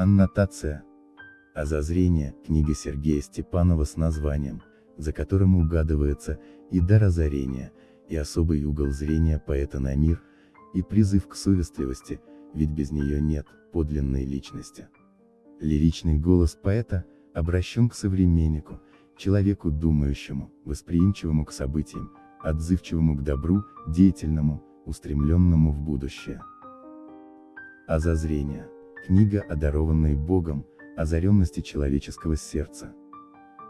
Аннотация. Озозрение, книга Сергея Степанова с названием, за которым угадывается и дар озарения, и особый угол зрения поэта на мир, и призыв к совестливости, ведь без нее нет подлинной личности. Лиричный голос поэта обращен к современнику, человеку думающему, восприимчивому к событиям, отзывчивому к добру, деятельному, устремленному в будущее. Озозрение. Книга о дарованной Богом, озаренности человеческого сердца.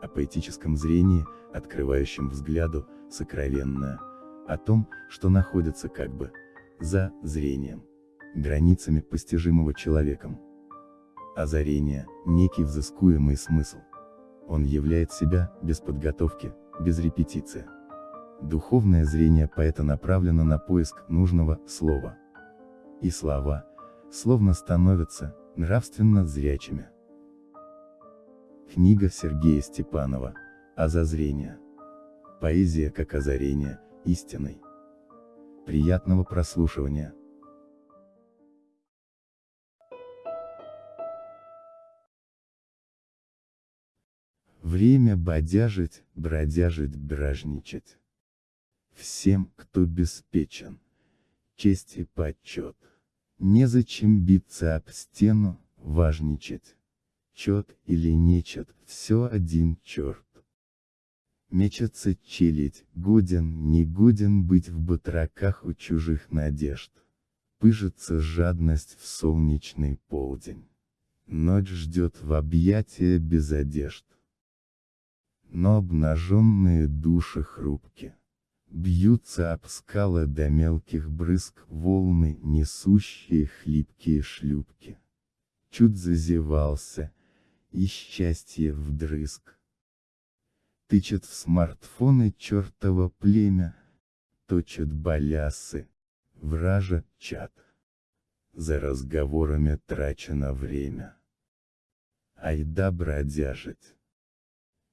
О поэтическом зрении, открывающем взгляду, сокровенное. О том, что находится как бы, за зрением, границами постижимого человеком. Озарение – некий взыскуемый смысл. Он являет себя, без подготовки, без репетиции. Духовное зрение поэта направлено на поиск нужного слова. И слова, словно становятся, нравственно зрячими. Книга Сергея Степанова, Озозрение. Поэзия как озарение, истиной. Приятного прослушивания. Время бодяжить, бродяжить, бражничать. Всем, кто беспечен. Честь и почет. Незачем биться об стену, важничать. Чет или нечет, все один черт. Мечется челядь, годен, не годен быть в батраках у чужих надежд. Пыжится жадность в солнечный полдень. Ночь ждет в объятия без одежд. Но обнаженные души хрупки. Бьются об скалы до мелких брызг волны, несущие хлипкие шлюпки. Чуть зазевался, и счастье вдрызг. Тычет в смартфоны чертово племя, точат балясы, вража чат. За разговорами трачено время. Айда бродяжить.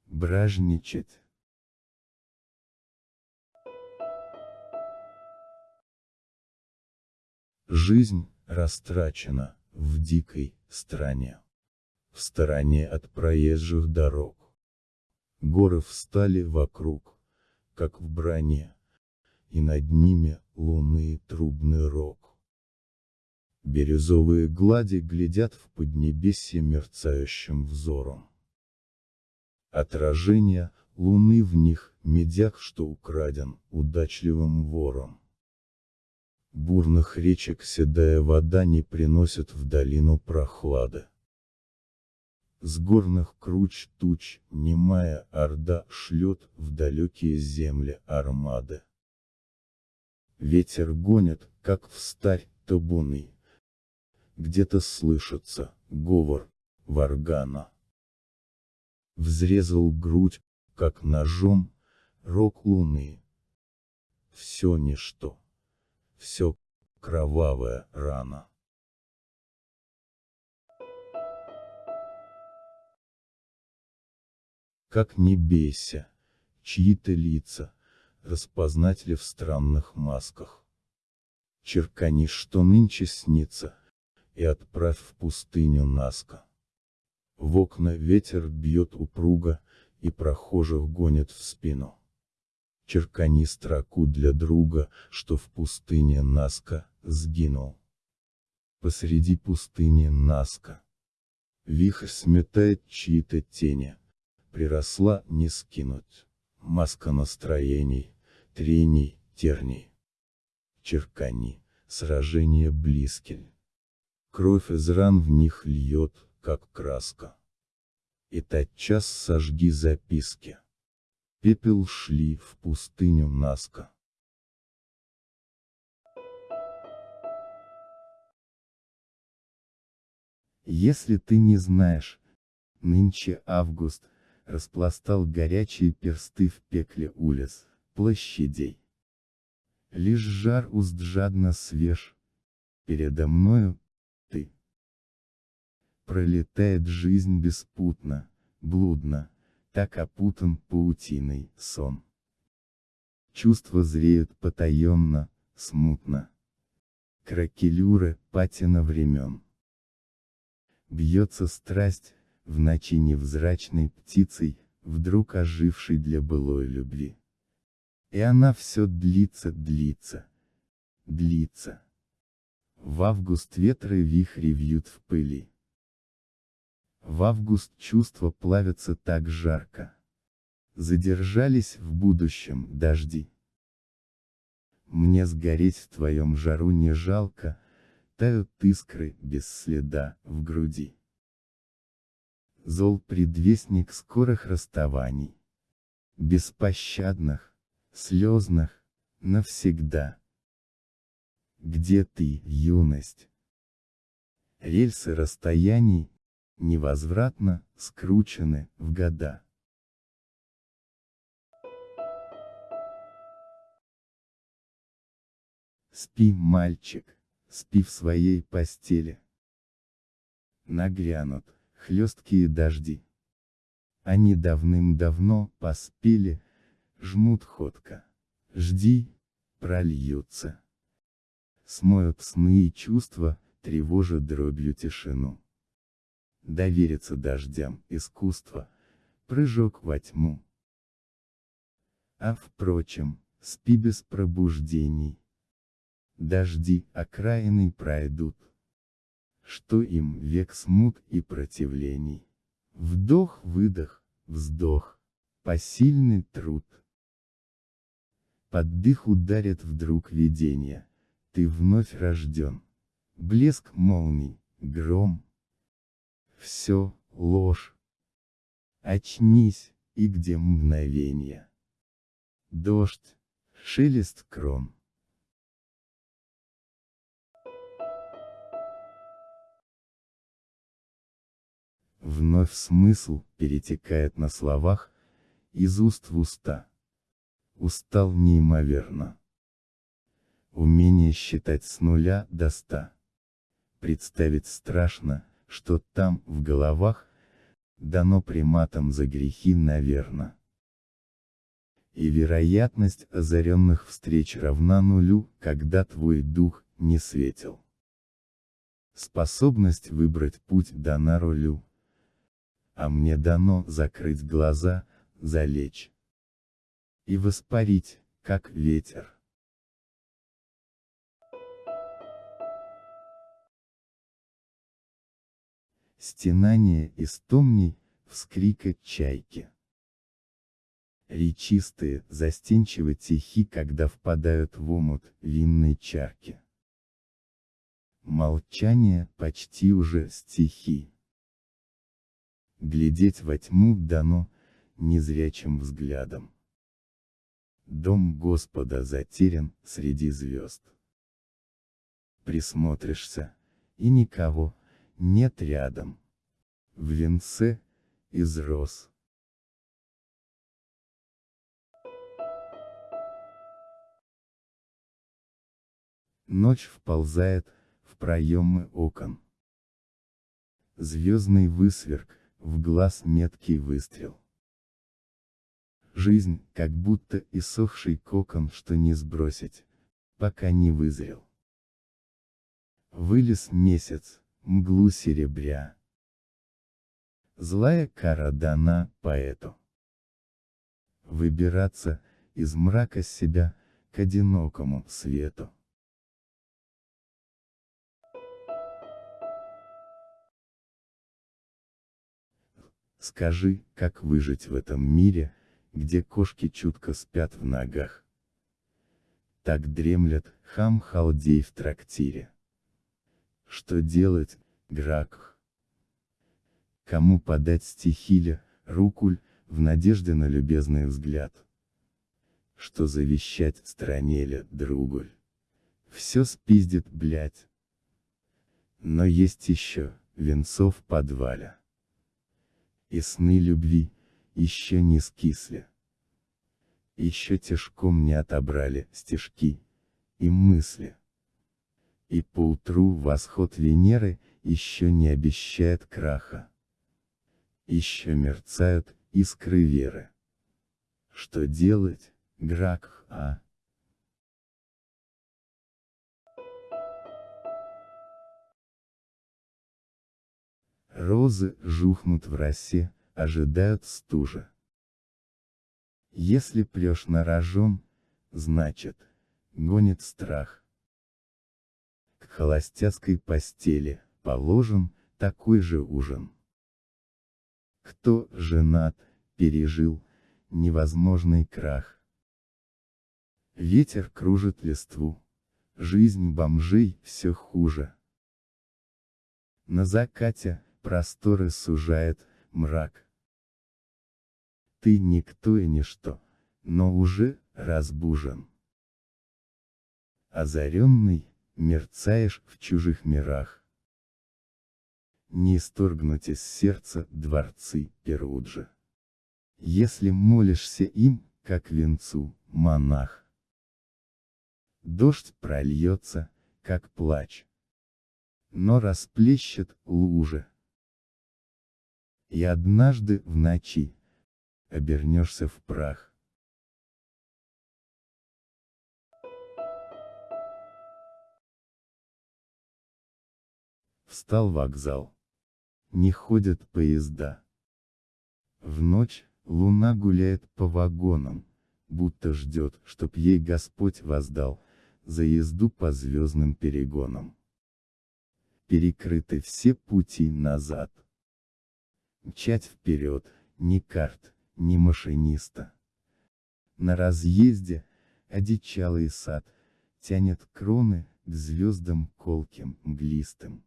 Бражничать. Жизнь растрачена в дикой стране. В стороне от проезжих дорог. Горы встали вокруг, как в броне, и над ними луны и трубный рог. Бирюзовые глади глядят в поднебесье мерцающим взором. Отражение луны в них, медяк, что украден удачливым вором. Бурных речек седая вода не приносит в долину прохлады. С горных круч туч, немая орда шлет в далекие земли армады. Ветер гонит, как в старь, табуны. Где-то слышится, говор, варгана. Взрезал грудь, как ножом, рог луны. Все ничто все кровавая рана. Как не бейся, чьи-то лица, распознать ли в странных масках. Черкани, что нынче снится, и отправь в пустыню Наска. В окна ветер бьет упруго, и прохожих гонит в спину. Черкани строку для друга, что в пустыне Наска, сгинул. Посреди пустыни Наска. Вихрь сметает чьи-то тени. Приросла не скинуть. Маска настроений, трений, терний. Черкани, сражение близкие. Кровь из ран в них льет, как краска. И тотчас сожги записки пепел шли в пустыню Наска. Если ты не знаешь, Нынче август, распластал горячие персты в пекле улиц, площадей. Лишь жар уст жадно свеж. Передо мною, ты. Пролетает жизнь беспутно, блудно, так опутан паутиной сон. Чувства зреют потаенно, смутно. Кракелюры, патина времен. Бьется страсть, в ночи невзрачной птицей, вдруг ожившей для былой любви. И она все длится, длится, длится. В август ветры вихри вьют в пыли. В август чувства плавятся так жарко. Задержались в будущем дожди. Мне сгореть в твоем жару не жалко, тают искры без следа в груди зол предвестник скорых расставаний. Беспощадных, слезных, навсегда. Где ты, юность? Рельсы расстояний, невозвратно, скручены, в года. Спи, мальчик, спи в своей постели. Нагрянут, хлесткие дожди. Они давным-давно поспели, жмут ходко. Жди, прольются. Смоют сны и чувства, тревожат дробью тишину. Довериться дождям искусство, прыжок во тьму. А впрочем, спи без пробуждений. Дожди окраины пройдут что им век смут и противлений. Вдох-выдох, вздох, посильный труд. Под дых ударит вдруг видение, ты вновь рожден. Блеск молний, гром. Все, ложь. Очнись, и где мгновение. Дождь, шелест крон. Вновь смысл перетекает на словах, из уст в уста. Устал неимоверно. Умение считать с нуля до ста. Представить страшно, что там, в головах, дано приматам за грехи наверно. И вероятность озаренных встреч равна нулю, когда твой дух не светил. Способность выбрать путь дана рулю а мне дано закрыть глаза, залечь и воспарить, как ветер. Стенание истомней, вскрика чайки. Речистые, застенчиво тихи, когда впадают в омут винной чарки. Молчание почти уже стихи. Глядеть во тьму дано, незрячим взглядом. Дом Господа затерян среди звезд. Присмотришься, и никого, нет рядом. В венце, из роз. Ночь вползает в проемы окон. Звездный высверк, в глаз меткий выстрел. Жизнь, как будто иссохший кокон, что не сбросить, пока не вызрел. Вылез месяц, мглу серебря. Злая кара дана поэту. Выбираться, из мрака себя, к одинокому свету. Скажи, как выжить в этом мире, где кошки чутко спят в ногах. Так дремлет хам-халдей в трактире. Что делать, Гракх? Кому подать стихиля, рукуль, в надежде на любезный взгляд? Что завещать странеле, другуль? Все спиздит, блять. Но есть еще, венцов подваля. И сны любви, еще не скисли. Еще тяжком не отобрали стежки и мысли. И поутру восход Венеры еще не обещает краха. Еще мерцают искры веры. Что делать, Грак, а? Розы жухнут в росе, ожидают стужа. Если прешь на рожон, значит, гонит страх. К холостяцкой постели, положен, такой же ужин. Кто женат, пережил, невозможный крах. Ветер кружит листву, жизнь бомжей все хуже. На закате, просторы сужает, мрак. Ты никто и ничто, но уже разбужен. Озаренный, мерцаешь в чужих мирах. Не исторгнуть из сердца дворцы Перуджа. Если молишься им, как венцу, монах. Дождь прольется, как плач. Но расплещет лужи и однажды в ночи обернешься в прах. Встал вокзал. Не ходят поезда. В ночь луна гуляет по вагонам, будто ждет, чтоб ей Господь воздал, за езду по звездным перегонам. Перекрыты все пути назад. Мчать вперед, ни карт, ни машиниста. На разъезде, одичалый сад, тянет кроны, к звездам колким, мглистым.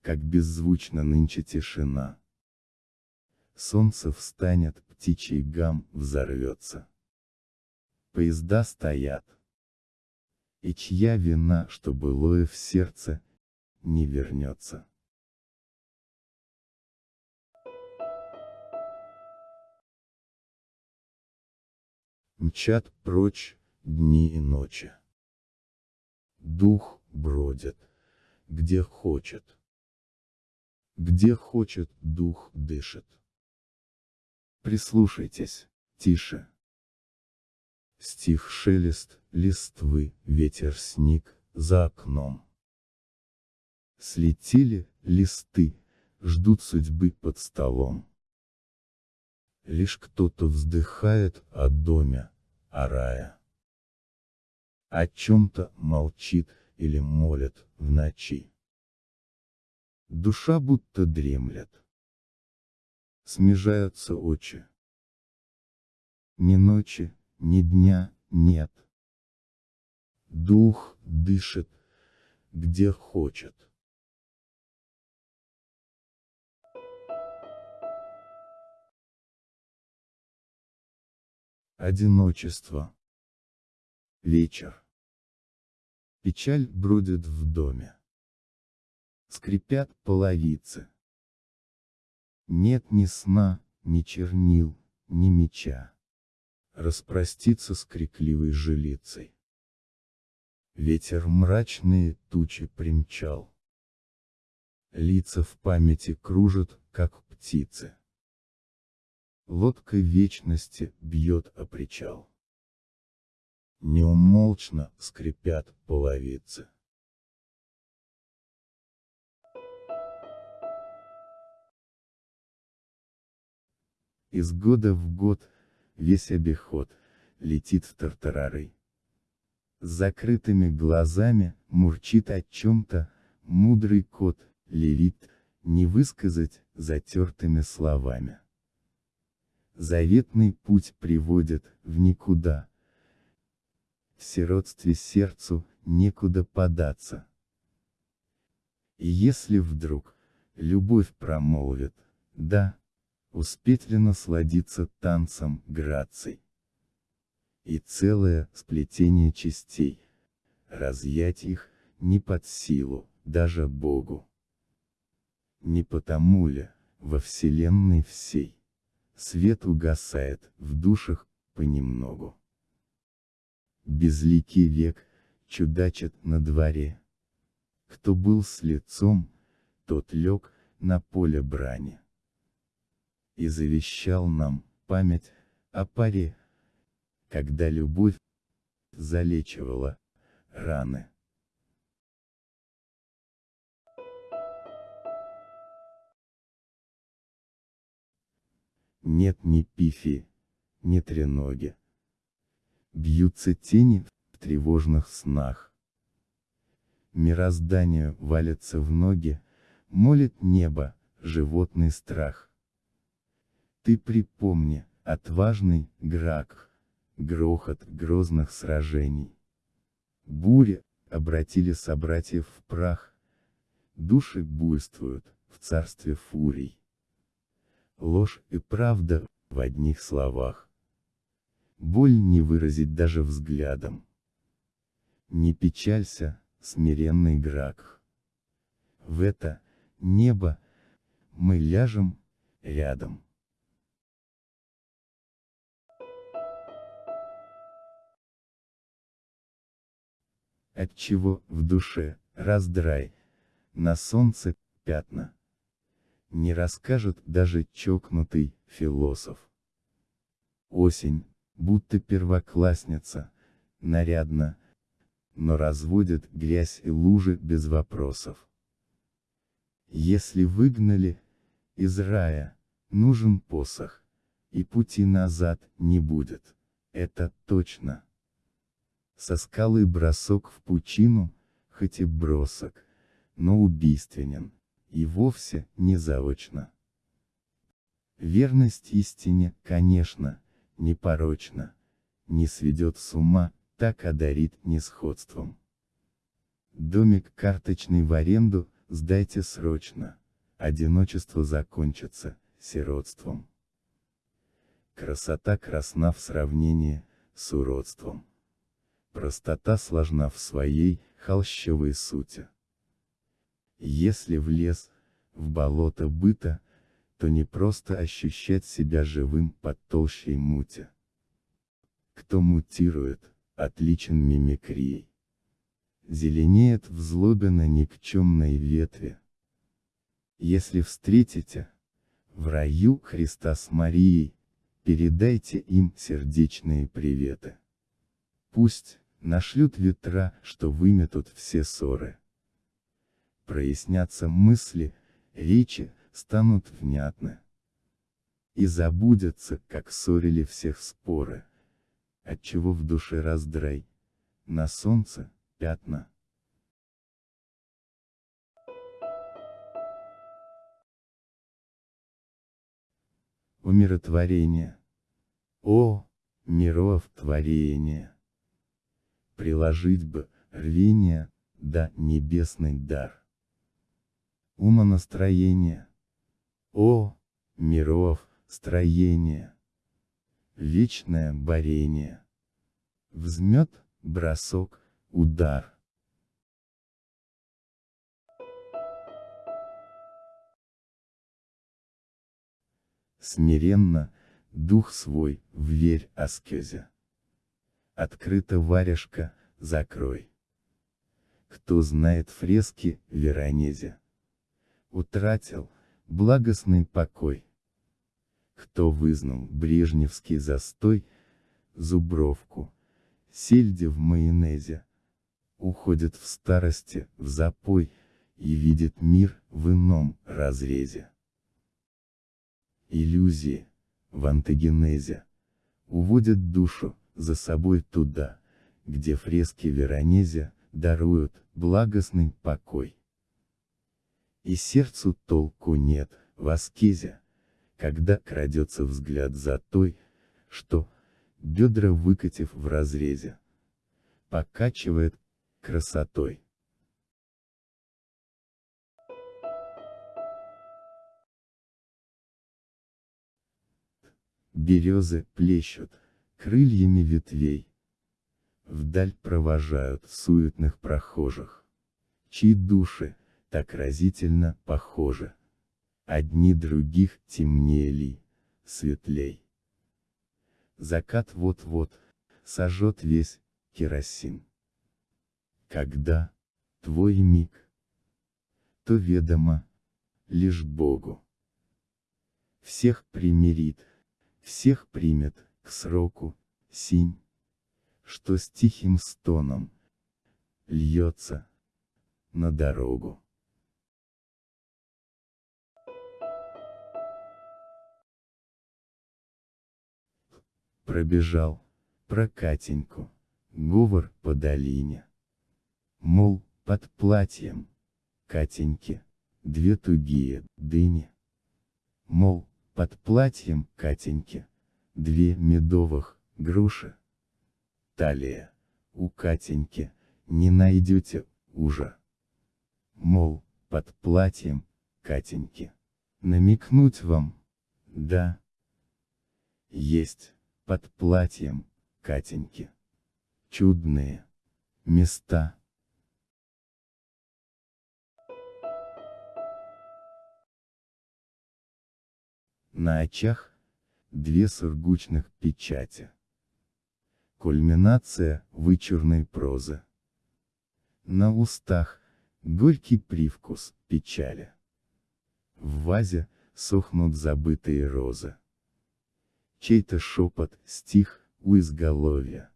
Как беззвучно нынче тишина. Солнце встанет, птичий гам взорвется. Поезда стоят. И чья вина, что былое в сердце, не вернется. Мчат прочь дни и ночи. Дух бродит, где хочет. Где хочет, дух дышит. Прислушайтесь, тише. Стих шелест, листвы, ветер сник, за окном. Слетели листы, ждут судьбы под столом. Лишь кто-то вздыхает о доме, о рае. О чем-то молчит или молит в ночи. Душа будто дремлет. Смежаются очи. Ни ночи, ни дня нет. Дух дышит, где хочет. Одиночество. Вечер. Печаль бродит в доме. Скрипят половицы. Нет ни сна, ни чернил, ни меча. Распроститься с крикливой жилицей. Ветер мрачные тучи примчал. Лица в памяти кружат, как птицы. Лодка вечности бьет о причал. Неумолчно скрипят половицы. Из года в год, весь обиход, летит в тартарары. С закрытыми глазами, мурчит о чем-то, мудрый кот, левит, не высказать, затертыми словами. Заветный путь приводит в никуда. В сиротстве сердцу некуда податься. И если вдруг, любовь промолвит, да, успеть ли насладиться танцем граций. И целое сплетение частей, разъять их, не под силу, даже Богу. Не потому ли, во вселенной всей. Свет угасает, в душах, понемногу. Безликий век, чудачит на дворе. Кто был с лицом, тот лег, на поле брани. И завещал нам, память, о паре, когда любовь, залечивала, раны. Нет ни пифи, ни треноги. Бьются тени в тревожных снах. Мирозданию валится в ноги, молит небо, животный страх. Ты припомни, отважный Грак, грохот грозных сражений. Бури, обратили собратьев в прах. Души буйствуют, в царстве фурий. Ложь и правда, в одних словах. Боль не выразить даже взглядом. Не печалься, смиренный Грак. В это, небо, мы ляжем, рядом. Отчего в душе, раздрай, на солнце, пятна. Не расскажет даже чокнутый философ. Осень, будто первоклассница, нарядно, но разводит грязь и лужи без вопросов. Если выгнали из рая, нужен посох, и пути назад не будет, это точно. Со скалы бросок в пучину, хоть и бросок, но убийственен, и вовсе не заочно. Верность истине, конечно, непорочна, не сведет с ума, так одарит несходством. Домик карточный в аренду, сдайте срочно, одиночество закончится, сиротством. Красота красна в сравнении, с уродством. Простота сложна в своей, холщовой сути. Если в лес, в болото быта, то не просто ощущать себя живым под толщей мути. Кто мутирует, отличен мимикрией. Зеленеет в злобе на никчемной ветви. Если встретите, в раю Христа с Марией, передайте им сердечные приветы. Пусть, нашлют ветра, что выметут все ссоры. Прояснятся мысли, речи, станут внятны. И забудется, как ссорили всех споры. Отчего в душе раздрай. На солнце, пятна. Умиротворение. О, миров творение! приложить бы, рвение, да небесный дар. Умонастроение. О, миров, строение. Вечное борение. Взмет, бросок, удар. Смиренно, дух свой, вверь аскезе. Открыта варежка, закрой. Кто знает фрески, Веронезе. Утратил, благостный покой. Кто вызнал брежневский застой, зубровку, сельди в майонезе. Уходит в старости, в запой, и видит мир в ином разрезе. Иллюзии, в антогенезе, уводят душу, за собой туда, где фрески Веронезе даруют благостный покой. И сердцу толку нет, в аскезе, когда крадется взгляд за той, что, бедра выкатив в разрезе, покачивает красотой. Березы плещут, крыльями ветвей. Вдаль провожают суетных прохожих, чьи души так разительно похожи. одни других темнели, светлей. Закат вот-вот, сожжет весь, керосин. Когда, твой миг, то ведомо, лишь Богу. Всех примирит, всех примет, к сроку, синь, что с тихим стоном, льется, на дорогу. Пробежал, про Катеньку, говор по долине. Мол, под платьем, Катеньки, две тугие дыни. Мол, под платьем Катеньки, две медовых груши. Талия, у Катеньки, не найдете уже. Мол, под платьем, Катеньки. Намекнуть вам? Да. Есть, под платьем, Катеньки. Чудные места. На очах две сургучных печати. Кульминация вычурной прозы. На устах горький привкус печали. В вазе сохнут забытые розы. Чей-то шепот стих у изголовья.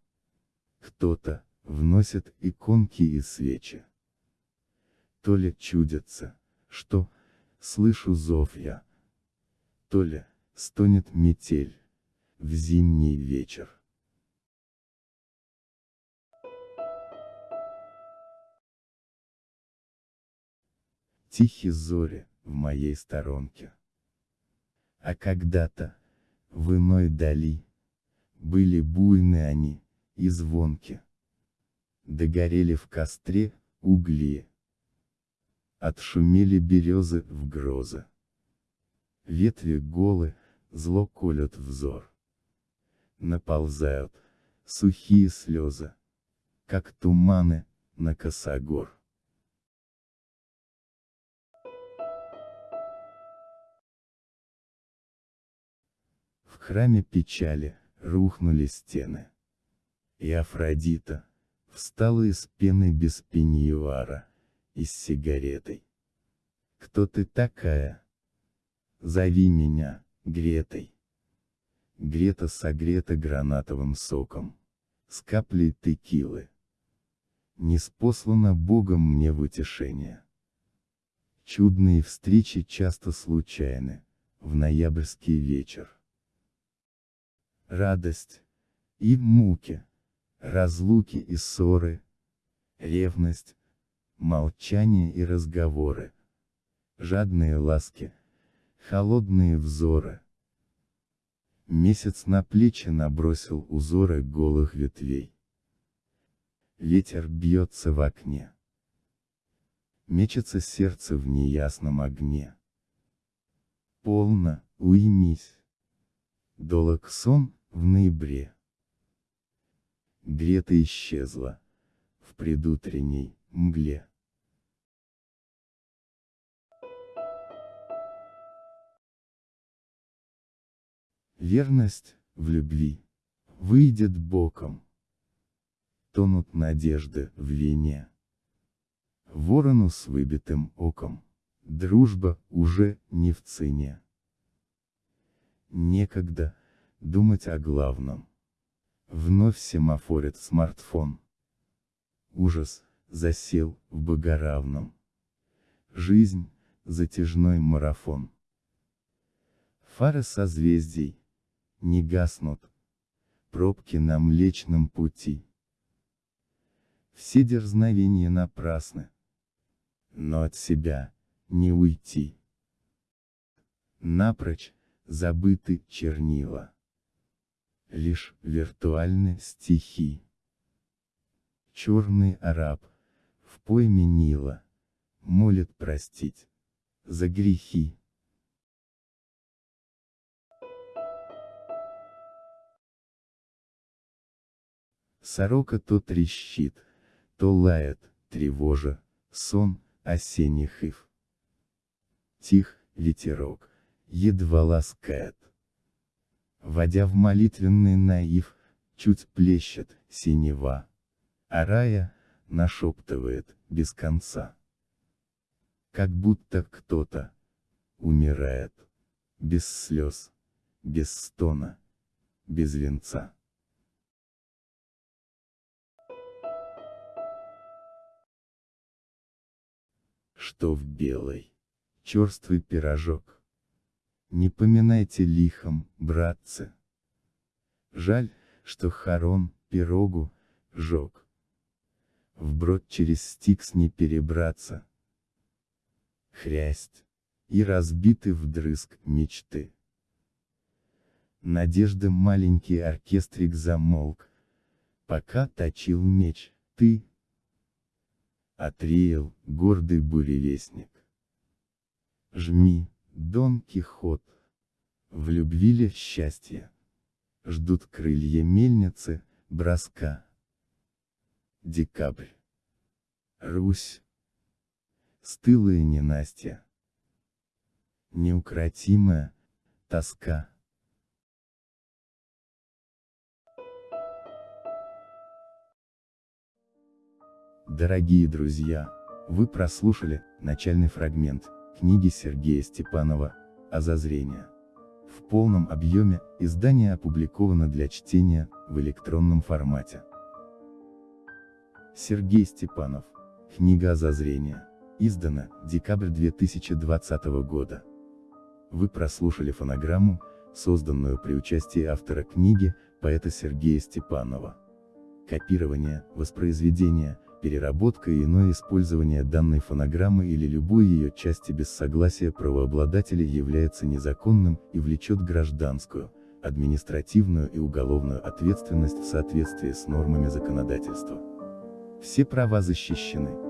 Кто-то вносит иконки и свечи. То ли чудится, что слышу зов я, то ли стонет метель в зимний вечер. Тихие зори в моей сторонке. А когда-то, в иной дали, были буйны они, и звонки. Догорели в костре, угли. Отшумели березы в грозы. Ветви голы, зло колют взор. Наползают, сухие слезы, как туманы, на косогор. Храме печали, рухнули стены. И Афродита, встала из пены без пеньюара, и с сигаретой. Кто ты такая? Зови меня, Гретой. Грета согрета гранатовым соком. С каплей текилы. Не спослано Богом мне в утешение. Чудные встречи часто случайны, в ноябрьский вечер. Радость и муки, разлуки и ссоры, ревность, молчание и разговоры, жадные ласки, холодные взоры. Месяц на плечи набросил узоры голых ветвей. Ветер бьется в окне. Мечется сердце в неясном огне. Полно, уймись. Долог сон, в ноябре. Грета исчезла. В предутренней мгле. Верность, в любви, выйдет боком. Тонут надежды в вине. Ворону с выбитым оком, дружба уже не в цене. Некогда, думать о главном. Вновь семафорит смартфон. Ужас, засел в богоравном. Жизнь, затяжной марафон. Фары созвездий, не гаснут. Пробки на Млечном пути. Все дерзновения напрасны. Но от себя, не уйти. Напрочь, забыты чернила лишь виртуальны стихи. Черный араб, в пойме Нила, молит простить, за грехи. Сорока то трещит, то лает, тревожа, сон, осенних ив. Тих, ветерок, едва ласкает. Водя в молитвенный наив, чуть плещет, синева. А рая, нашептывает, без конца. Как будто кто-то умирает. Без слез, без стона, без венца. Что в белой, черствый пирожок. Не поминайте лихом, братцы. Жаль, что Харон, пирогу, жег. Вброд через стикс не перебраться. Хрясть. И разбиты вдрызг мечты. Надежда маленький оркестрик замолк. Пока точил меч, ты. Отреял, гордый буревестник. Жми, Дон Кихот. В любви ли счастье? Ждут крылья мельницы, броска. Декабрь. Русь. Стылая ненастья. Неукротимая тоска. Дорогие друзья, вы прослушали начальный фрагмент книги Сергея Степанова «Озазрение». В полном объеме издание опубликовано для чтения в электронном формате. Сергей Степанов. Книга «Озазрение». Издана, декабрь 2020 года. Вы прослушали фонограмму, созданную при участии автора книги, поэта Сергея Степанова. Копирование, воспроизведение, переработка и иное использование данной фонограммы или любой ее части без согласия правообладателя является незаконным и влечет гражданскую, административную и уголовную ответственность в соответствии с нормами законодательства. Все права защищены.